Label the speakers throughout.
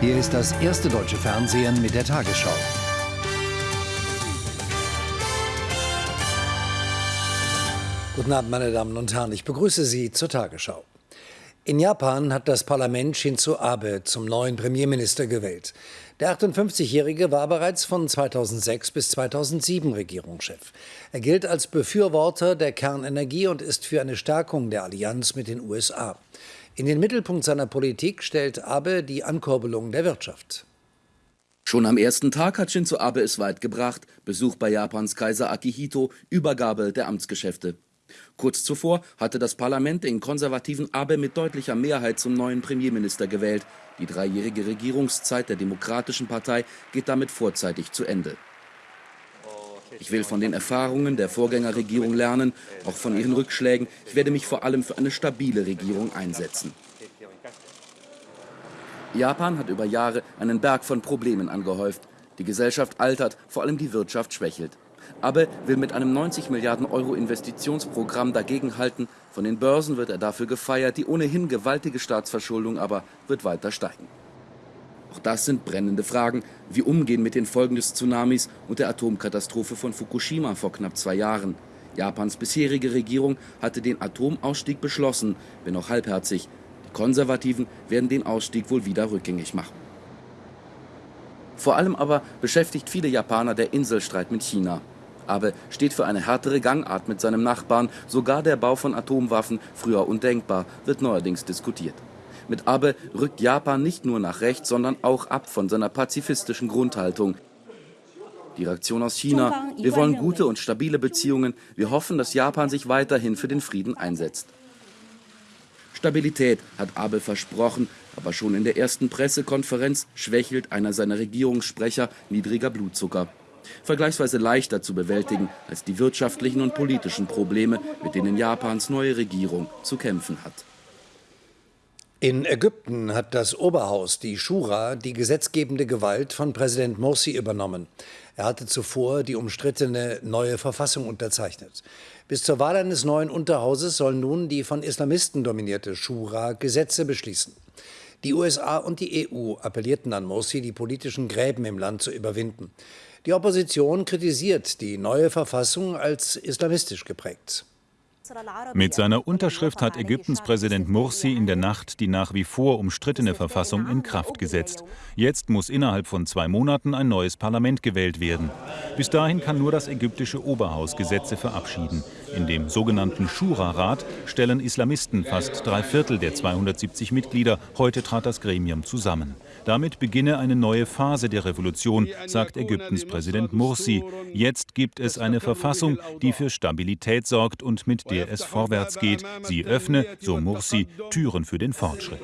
Speaker 1: Hier ist das erste deutsche Fernsehen mit der Tagesschau. Guten Abend, meine Damen und Herren. Ich begrüße Sie zur Tagesschau. In Japan hat das Parlament Shinzo Abe zum neuen Premierminister gewählt. Der 58-Jährige war bereits von 2006 bis 2007 Regierungschef. Er gilt als Befürworter der Kernenergie und ist für eine Stärkung der Allianz mit den USA. In den Mittelpunkt seiner Politik stellt Abe die Ankurbelung der Wirtschaft.
Speaker 2: Schon am ersten Tag hat Shinzo Abe es weit gebracht. Besuch bei Japans Kaiser Akihito, Übergabe der Amtsgeschäfte. Kurz zuvor hatte das Parlament den konservativen Abe mit deutlicher Mehrheit zum neuen Premierminister gewählt. Die dreijährige Regierungszeit der Demokratischen Partei geht damit vorzeitig zu Ende. Ich will von den Erfahrungen der Vorgängerregierung lernen, auch von ihren Rückschlägen. Ich werde mich vor allem für eine stabile Regierung einsetzen. Japan hat über Jahre einen Berg von Problemen angehäuft. Die Gesellschaft altert, vor allem die Wirtschaft schwächelt. Abe will mit einem 90 Milliarden Euro Investitionsprogramm dagegenhalten. Von den Börsen wird er dafür gefeiert. Die ohnehin gewaltige Staatsverschuldung aber wird weiter steigen. Auch das sind brennende Fragen, wie umgehen mit den Folgen des Tsunamis und der Atomkatastrophe von Fukushima vor knapp zwei Jahren. Japans bisherige Regierung hatte den Atomausstieg beschlossen, wenn auch halbherzig. Die Konservativen werden den Ausstieg wohl wieder rückgängig machen. Vor allem aber beschäftigt viele Japaner der Inselstreit mit China. Abe steht für eine härtere Gangart mit seinem Nachbarn. Sogar der Bau von Atomwaffen, früher undenkbar, wird neuerdings diskutiert. Mit Abe rückt Japan nicht nur nach rechts, sondern auch ab von seiner pazifistischen Grundhaltung. Die Reaktion aus China, wir wollen gute und stabile Beziehungen, wir hoffen, dass Japan sich weiterhin für den Frieden einsetzt. Stabilität hat Abe versprochen, aber schon in der ersten Pressekonferenz schwächelt einer seiner Regierungssprecher niedriger Blutzucker vergleichsweise leichter zu bewältigen als die wirtschaftlichen und politischen Probleme, mit denen Japans neue Regierung zu kämpfen hat.
Speaker 1: In Ägypten hat das Oberhaus, die Shura, die gesetzgebende Gewalt von Präsident Morsi übernommen. Er hatte zuvor die umstrittene neue Verfassung unterzeichnet. Bis zur Wahl eines neuen Unterhauses soll nun die von Islamisten dominierte Shura Gesetze beschließen. Die USA und die EU appellierten an Morsi, die politischen Gräben im Land zu überwinden. Die Opposition kritisiert die neue Verfassung als islamistisch geprägt.
Speaker 3: Mit seiner Unterschrift hat Ägyptens Präsident Mursi in der Nacht die nach wie vor umstrittene Verfassung in Kraft gesetzt. Jetzt muss innerhalb von zwei Monaten ein neues Parlament gewählt werden. Bis dahin kann nur das ägyptische Oberhaus Gesetze verabschieden. In dem sogenannten Shura-Rat stellen Islamisten fast drei Viertel der 270 Mitglieder. Heute trat das Gremium zusammen. Damit beginne eine neue Phase der Revolution, sagt Ägyptens Präsident Mursi. Jetzt gibt es eine Verfassung, die für Stabilität sorgt und mit der es vorwärts geht. Sie öffne, so Mursi, Türen für den Fortschritt.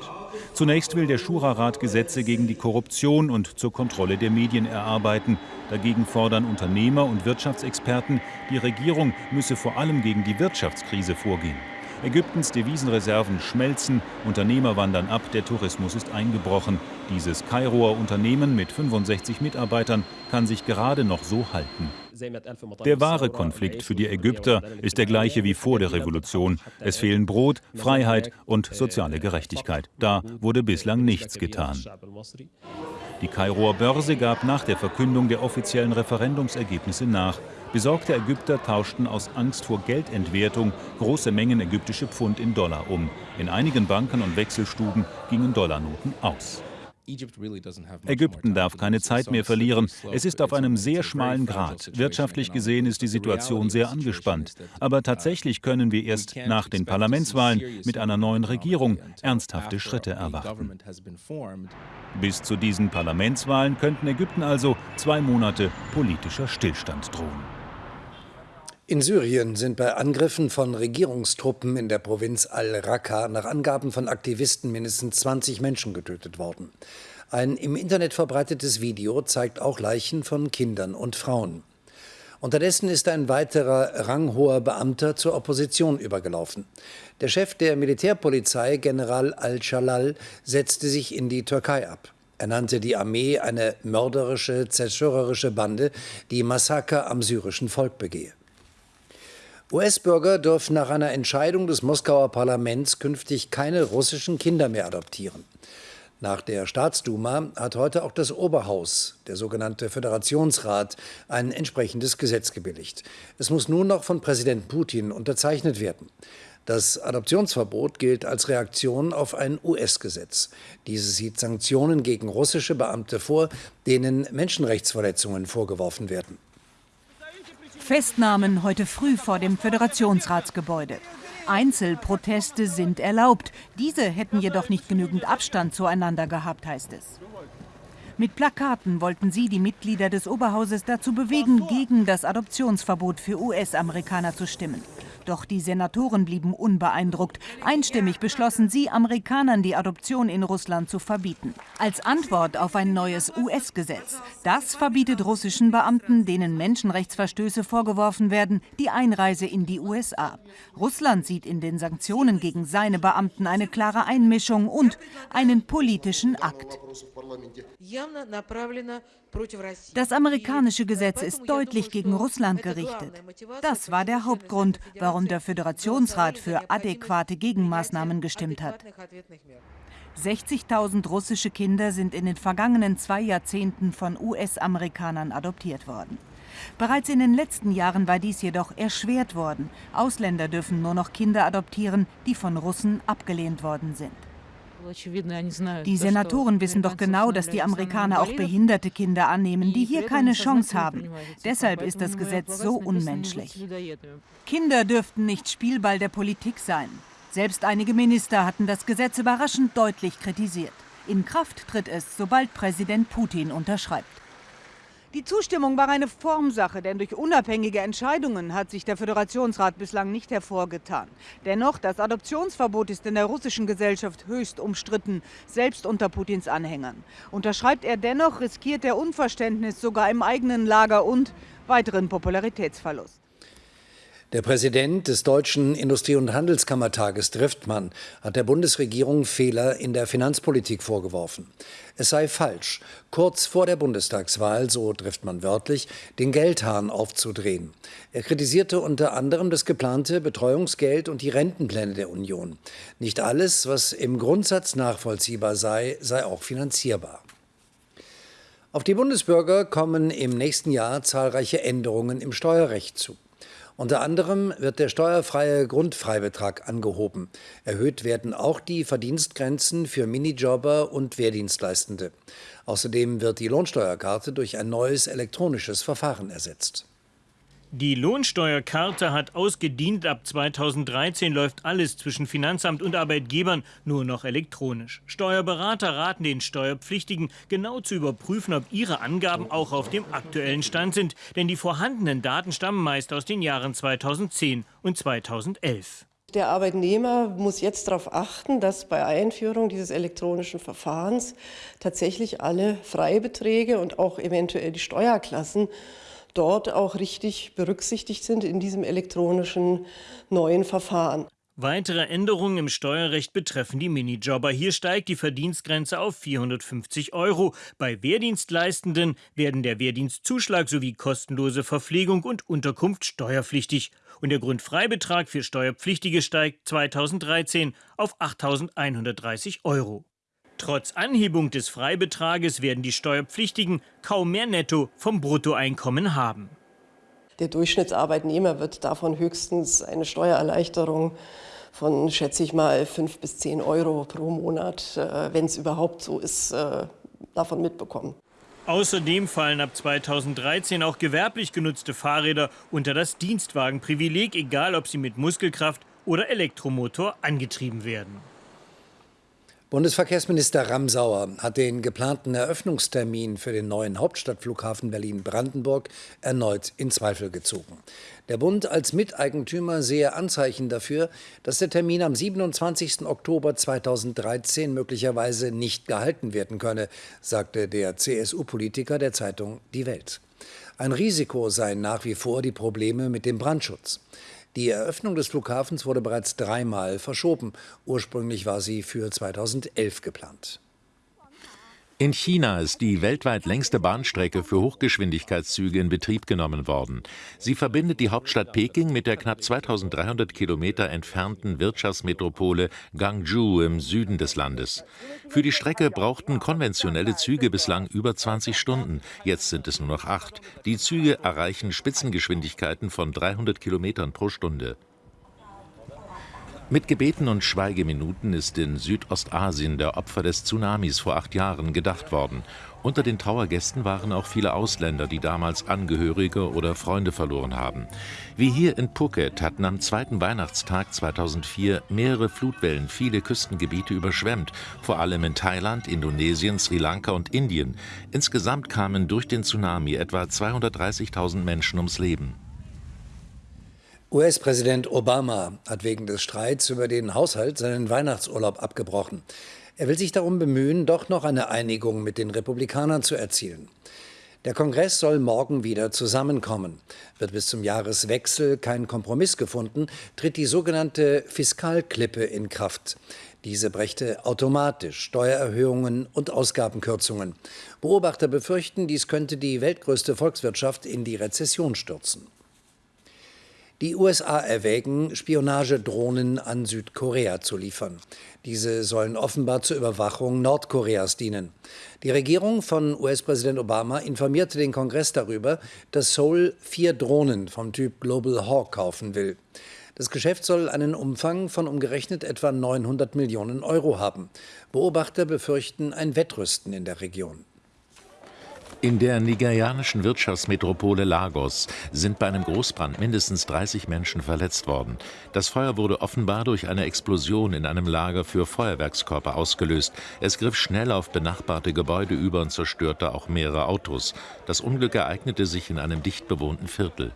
Speaker 3: Zunächst will der Schura-Rat Gesetze gegen die Korruption und zur Kontrolle der Medien erarbeiten. Dagegen fordern Unternehmer und Wirtschaftsexperten, die Regierung müsse vor allem gegen die Wirtschaftskrise vorgehen. Ägyptens Devisenreserven schmelzen, Unternehmer wandern ab, der Tourismus ist eingebrochen. Dieses Kairoer Unternehmen mit 65 Mitarbeitern kann sich gerade noch so halten. Der wahre Konflikt für die Ägypter ist der gleiche wie vor der Revolution. Es fehlen Brot, Freiheit und soziale Gerechtigkeit. Da wurde bislang nichts getan. Die Kairoer Börse gab nach der Verkündung der offiziellen Referendumsergebnisse nach. Besorgte Ägypter tauschten aus Angst vor Geldentwertung große Mengen ägyptische Pfund in Dollar um. In einigen Banken und Wechselstuben gingen Dollarnoten aus. Ägypten darf keine Zeit mehr verlieren. Es ist auf einem sehr schmalen Grat. Wirtschaftlich gesehen ist die Situation sehr angespannt. Aber tatsächlich können wir erst nach den Parlamentswahlen mit einer neuen Regierung ernsthafte Schritte erwarten. Bis zu diesen Parlamentswahlen könnten Ägypten also zwei Monate politischer Stillstand drohen.
Speaker 1: In Syrien sind bei Angriffen von Regierungstruppen in der Provinz al-Raqqa nach Angaben von Aktivisten mindestens 20 Menschen getötet worden. Ein im Internet verbreitetes Video zeigt auch Leichen von Kindern und Frauen. Unterdessen ist ein weiterer ranghoher Beamter zur Opposition übergelaufen. Der Chef der Militärpolizei, General al-Shalal, setzte sich in die Türkei ab. Er nannte die Armee eine mörderische, zerstörerische Bande, die Massaker am syrischen Volk begehe. US-Bürger dürfen nach einer Entscheidung des Moskauer Parlaments künftig keine russischen Kinder mehr adoptieren. Nach der Staatsduma hat heute auch das Oberhaus, der sogenannte Föderationsrat, ein entsprechendes Gesetz gebilligt. Es muss nun noch von Präsident Putin unterzeichnet werden. Das Adoptionsverbot gilt als Reaktion auf ein US-Gesetz. Dieses sieht Sanktionen gegen russische Beamte vor, denen Menschenrechtsverletzungen vorgeworfen werden.
Speaker 4: Festnahmen heute früh vor dem Föderationsratsgebäude. Einzelproteste sind erlaubt. Diese hätten jedoch nicht genügend Abstand zueinander gehabt, heißt es. Mit Plakaten wollten sie die Mitglieder des Oberhauses dazu bewegen, gegen das Adoptionsverbot für US-Amerikaner zu stimmen. Doch die Senatoren blieben unbeeindruckt. Einstimmig beschlossen sie, Amerikanern die Adoption in Russland zu verbieten. Als Antwort auf ein neues US-Gesetz. Das verbietet russischen Beamten, denen Menschenrechtsverstöße vorgeworfen werden, die Einreise in die USA. Russland sieht in den Sanktionen gegen seine Beamten eine klare Einmischung und einen politischen Akt. Das amerikanische Gesetz ist deutlich gegen Russland gerichtet. Das war der Hauptgrund, warum der Föderationsrat für adäquate Gegenmaßnahmen gestimmt hat. 60.000 russische Kinder sind in den vergangenen zwei Jahrzehnten von US-Amerikanern adoptiert worden. Bereits in den letzten Jahren war dies jedoch erschwert worden. Ausländer dürfen nur noch Kinder adoptieren, die von Russen abgelehnt worden sind. Die Senatoren wissen doch genau, dass die Amerikaner auch behinderte Kinder annehmen, die hier keine Chance haben. Deshalb ist das Gesetz so unmenschlich. Kinder dürften nicht Spielball der Politik sein. Selbst einige Minister hatten das Gesetz überraschend deutlich kritisiert. In Kraft tritt es, sobald Präsident Putin unterschreibt. Die Zustimmung war eine Formsache, denn durch unabhängige Entscheidungen hat sich der Föderationsrat bislang nicht hervorgetan. Dennoch, das Adoptionsverbot ist in der russischen Gesellschaft höchst umstritten, selbst unter Putins Anhängern. Unterschreibt er dennoch, riskiert er Unverständnis sogar im eigenen Lager und weiteren Popularitätsverlust.
Speaker 1: Der Präsident des Deutschen Industrie- und Handelskammertages Driftmann hat der Bundesregierung Fehler in der Finanzpolitik vorgeworfen. Es sei falsch, kurz vor der Bundestagswahl, so Driftmann wörtlich, den Geldhahn aufzudrehen. Er kritisierte unter anderem das geplante Betreuungsgeld und die Rentenpläne der Union. Nicht alles, was im Grundsatz nachvollziehbar sei, sei auch finanzierbar. Auf die Bundesbürger kommen im nächsten Jahr zahlreiche Änderungen im Steuerrecht zu. Unter anderem wird der steuerfreie Grundfreibetrag angehoben. Erhöht werden auch die Verdienstgrenzen für Minijobber und Wehrdienstleistende. Außerdem wird die Lohnsteuerkarte durch ein neues elektronisches Verfahren ersetzt.
Speaker 5: Die Lohnsteuerkarte hat ausgedient. Ab 2013 läuft alles zwischen Finanzamt und Arbeitgebern nur noch elektronisch. Steuerberater raten den Steuerpflichtigen, genau zu überprüfen, ob ihre Angaben auch auf dem aktuellen Stand sind. Denn die vorhandenen Daten stammen meist aus den Jahren 2010 und 2011.
Speaker 6: Der Arbeitnehmer muss jetzt darauf achten, dass bei Einführung dieses elektronischen Verfahrens tatsächlich alle Freibeträge und auch eventuell die Steuerklassen dort auch richtig berücksichtigt sind in diesem elektronischen neuen Verfahren.
Speaker 5: Weitere Änderungen im Steuerrecht betreffen die Minijobber. Hier steigt die Verdienstgrenze auf 450 Euro. Bei Wehrdienstleistenden werden der Wehrdienstzuschlag sowie kostenlose Verpflegung und Unterkunft steuerpflichtig. Und der Grundfreibetrag für Steuerpflichtige steigt 2013 auf 8.130 Euro. Trotz Anhebung des Freibetrages werden die Steuerpflichtigen kaum mehr netto vom Bruttoeinkommen haben.
Speaker 6: Der Durchschnittsarbeitnehmer wird davon höchstens eine Steuererleichterung von, schätze ich mal, 5 bis 10 Euro pro Monat, äh, wenn es überhaupt so ist, äh, davon mitbekommen.
Speaker 5: Außerdem fallen ab 2013 auch gewerblich genutzte Fahrräder unter das Dienstwagenprivileg, egal ob sie mit Muskelkraft oder Elektromotor angetrieben werden.
Speaker 1: Bundesverkehrsminister Ramsauer hat den geplanten Eröffnungstermin für den neuen Hauptstadtflughafen Berlin-Brandenburg erneut in Zweifel gezogen. Der Bund als Miteigentümer sehe Anzeichen dafür, dass der Termin am 27. Oktober 2013 möglicherweise nicht gehalten werden könne, sagte der CSU-Politiker der Zeitung Die Welt. Ein Risiko seien nach wie vor die Probleme mit dem Brandschutz. Die Eröffnung des Flughafens wurde bereits dreimal verschoben. Ursprünglich war sie für 2011 geplant.
Speaker 7: In China ist die weltweit längste Bahnstrecke für Hochgeschwindigkeitszüge in Betrieb genommen worden. Sie verbindet die Hauptstadt Peking mit der knapp 2300 Kilometer entfernten Wirtschaftsmetropole Guangzhou im Süden des Landes. Für die Strecke brauchten konventionelle Züge bislang über 20 Stunden. Jetzt sind es nur noch acht. Die Züge erreichen Spitzengeschwindigkeiten von 300 Kilometern pro Stunde. Mit Gebeten und Schweigeminuten ist in Südostasien der Opfer des Tsunamis vor acht Jahren gedacht worden. Unter den Trauergästen waren auch viele Ausländer, die damals Angehörige oder Freunde verloren haben. Wie hier in Phuket hatten am zweiten Weihnachtstag 2004 mehrere Flutwellen viele Küstengebiete überschwemmt, vor allem in Thailand, Indonesien, Sri Lanka und Indien. Insgesamt kamen durch den Tsunami etwa 230.000 Menschen ums Leben.
Speaker 1: US-Präsident Obama hat wegen des Streits über den Haushalt seinen Weihnachtsurlaub abgebrochen. Er will sich darum bemühen, doch noch eine Einigung mit den Republikanern zu erzielen. Der Kongress soll morgen wieder zusammenkommen. Wird bis zum Jahreswechsel kein Kompromiss gefunden, tritt die sogenannte Fiskalklippe in Kraft. Diese brächte automatisch Steuererhöhungen und Ausgabenkürzungen. Beobachter befürchten, dies könnte die weltgrößte Volkswirtschaft in die Rezession stürzen. Die USA erwägen, Spionagedrohnen an Südkorea zu liefern. Diese sollen offenbar zur Überwachung Nordkoreas dienen. Die Regierung von US-Präsident Obama informierte den Kongress darüber, dass Seoul vier Drohnen vom Typ Global Hawk kaufen will. Das Geschäft soll einen Umfang von umgerechnet etwa 900 Millionen Euro haben. Beobachter befürchten ein Wettrüsten in der Region.
Speaker 7: In der nigerianischen Wirtschaftsmetropole Lagos sind bei einem Großbrand mindestens 30 Menschen verletzt worden. Das Feuer wurde offenbar durch eine Explosion in einem Lager für Feuerwerkskörper ausgelöst. Es griff schnell auf benachbarte Gebäude über und zerstörte auch mehrere Autos. Das Unglück ereignete sich in einem dicht bewohnten Viertel.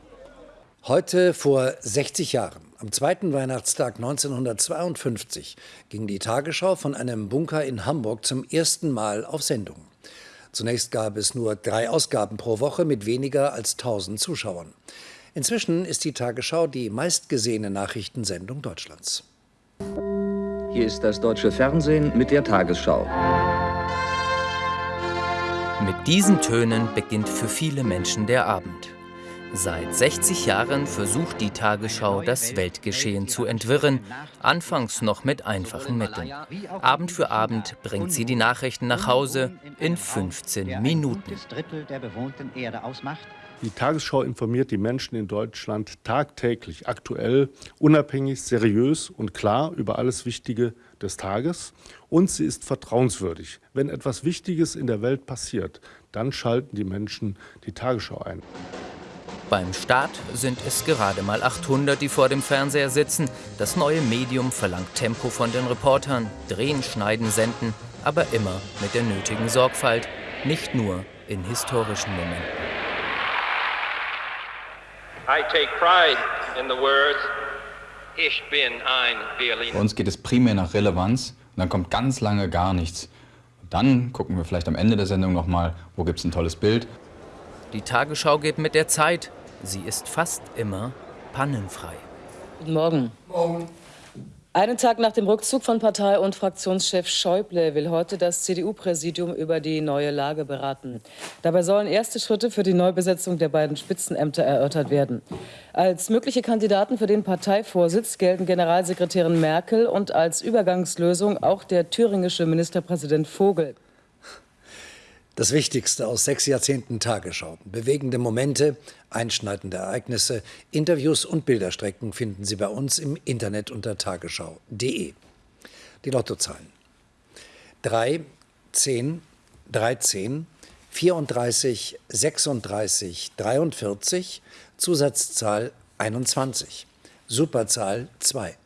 Speaker 1: Heute vor 60 Jahren, am zweiten Weihnachtstag 1952, ging die Tagesschau von einem Bunker in Hamburg zum ersten Mal auf Sendung. Zunächst gab es nur drei Ausgaben pro Woche mit weniger als 1000 Zuschauern. Inzwischen ist die Tagesschau die meistgesehene Nachrichtensendung Deutschlands.
Speaker 8: Hier ist das deutsche Fernsehen mit der Tagesschau.
Speaker 9: Mit diesen Tönen beginnt für viele Menschen der Abend. Seit 60 Jahren versucht die Tagesschau, das Weltgeschehen zu entwirren, anfangs noch mit einfachen Mitteln. Abend für Abend bringt sie die Nachrichten nach Hause in 15 Minuten.
Speaker 10: Die Tagesschau informiert die Menschen in Deutschland tagtäglich, aktuell, unabhängig, seriös und klar über alles Wichtige des Tages. Und sie ist vertrauenswürdig. Wenn etwas Wichtiges in der Welt passiert, dann schalten die Menschen die Tagesschau ein.
Speaker 9: Beim Start sind es gerade mal 800, die vor dem Fernseher sitzen. Das neue Medium verlangt Tempo von den Reportern, drehen, schneiden, senden, aber immer mit der nötigen Sorgfalt, nicht nur in historischen Momenten.
Speaker 11: I take pride in the words Ich bin ein Berliner.
Speaker 12: Bei uns geht es primär nach Relevanz und dann kommt ganz lange gar nichts. Und dann gucken wir vielleicht am Ende der Sendung nochmal, wo gibt es ein tolles Bild.
Speaker 9: Die Tagesschau geht mit der Zeit. Sie ist fast immer pannenfrei.
Speaker 13: Guten Morgen. Morgen. Einen Tag nach dem Rückzug von Partei- und Fraktionschef Schäuble will heute das CDU-Präsidium über die neue Lage beraten. Dabei sollen erste Schritte für die Neubesetzung der beiden Spitzenämter erörtert werden. Als mögliche Kandidaten für den Parteivorsitz gelten Generalsekretärin Merkel und als Übergangslösung auch der thüringische Ministerpräsident Vogel.
Speaker 1: Das Wichtigste aus sechs Jahrzehnten Tagesschau. Bewegende Momente, einschneidende Ereignisse, Interviews und Bilderstrecken finden Sie bei uns im Internet unter tagesschau.de. Die Lottozahlen. 3, 10, 13, 34, 36, 43, Zusatzzahl 21, Superzahl 2.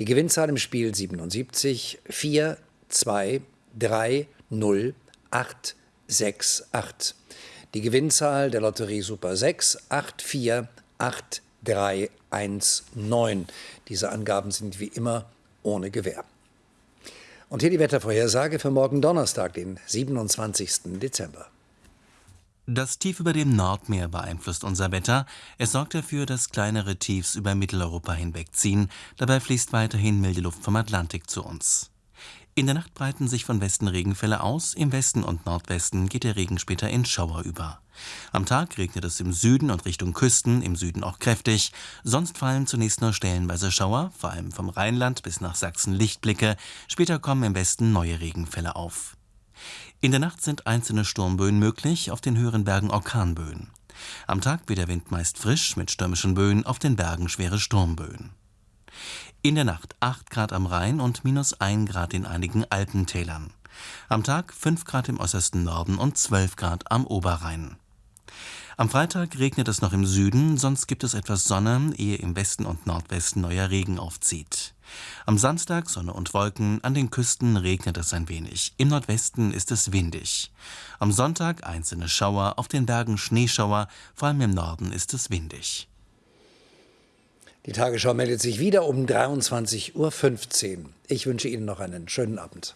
Speaker 1: Die Gewinnzahl im Spiel 77, 4, 2, 3, 0, 8, 6, 8. Die Gewinnzahl der Lotterie Super 6, 8, 4, 8, 3, 1, 9. Diese Angaben sind wie immer ohne Gewähr. Und hier die Wettervorhersage für morgen Donnerstag, den 27. Dezember.
Speaker 14: Das Tief über dem Nordmeer beeinflusst unser Wetter. Es sorgt dafür, dass kleinere Tiefs über Mitteleuropa hinwegziehen. Dabei fließt weiterhin milde Luft vom Atlantik zu uns. In der Nacht breiten sich von Westen Regenfälle aus, im Westen und Nordwesten geht der Regen später in Schauer über. Am Tag regnet es im Süden und Richtung Küsten, im Süden auch kräftig, sonst fallen zunächst nur stellenweise Schauer, vor allem vom Rheinland bis nach Sachsen Lichtblicke, später kommen im Westen neue Regenfälle auf. In der Nacht sind einzelne Sturmböen möglich, auf den höheren Bergen Orkanböen. Am Tag wird der Wind meist frisch mit stürmischen Böen, auf den Bergen schwere Sturmböen. In der Nacht 8 Grad am Rhein und minus 1 Grad in einigen Alpentälern. Am Tag 5 Grad im äußersten Norden und 12 Grad am Oberrhein. Am Freitag regnet es noch im Süden, sonst gibt es etwas Sonne, ehe im Westen und Nordwesten neuer Regen aufzieht. Am Samstag Sonne und Wolken, an den Küsten regnet es ein wenig, im Nordwesten ist es windig. Am Sonntag einzelne Schauer, auf den Bergen Schneeschauer, vor allem im Norden ist es windig.
Speaker 1: Die Tagesschau meldet sich wieder um 23.15 Uhr. Ich wünsche Ihnen noch einen schönen Abend.